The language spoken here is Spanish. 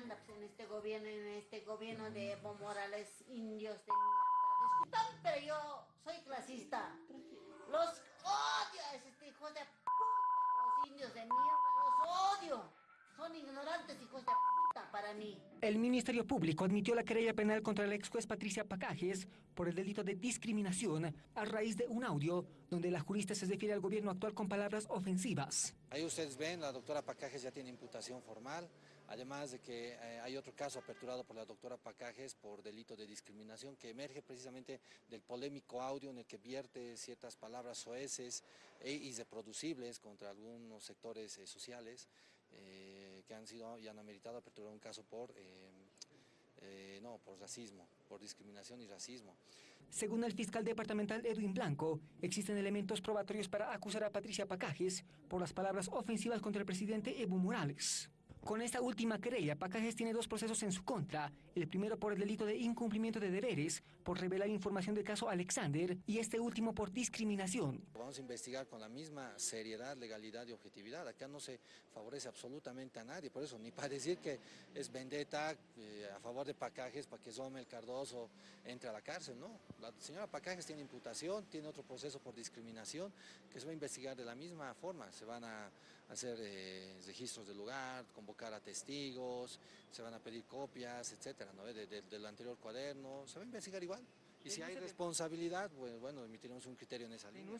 manda pues, en este gobierno, en este gobierno de Evo Morales, indios de mierda. Pero yo soy clasista. Los odio a este hijos de puta, los indios de mierda, los odio. Son ignorantes hijos de puta para mí. El Ministerio Público admitió la querella penal contra la ex juez Patricia Pacajes por el delito de discriminación a raíz de un audio donde la jurista se refiere al gobierno actual con palabras ofensivas. Ahí ustedes ven, la doctora Pacajes ya tiene imputación formal, además de que eh, hay otro caso aperturado por la doctora Pacajes por delito de discriminación que emerge precisamente del polémico audio en el que vierte ciertas palabras soeces e irreproducibles contra algunos sectores eh, sociales eh, que han sido y han ameritado aperturar un caso por... Eh, no, por racismo, por discriminación y racismo. Según el fiscal departamental Edwin Blanco, existen elementos probatorios para acusar a Patricia Pacajes por las palabras ofensivas contra el presidente Evo Morales. Con esta última querella, Pacajes tiene dos procesos en su contra, el primero por el delito de incumplimiento de deberes, por revelar información del caso Alexander, y este último por discriminación. Vamos a investigar con la misma seriedad, legalidad y objetividad. Acá no se favorece absolutamente a nadie, por eso ni para decir que es vendetta eh, a favor de Pacajes para que Somel Cardoso entre a la cárcel, no. La señora Pacajes tiene imputación, tiene otro proceso por discriminación que se va a investigar de la misma forma. Se van a hacer eh, registros del lugar, convocar a testigos, se van a pedir copias, etcétera, ¿no? del anterior cuaderno, se va a investigar igual. Y si hay responsabilidad, pues bueno, emitiremos un criterio en esa línea.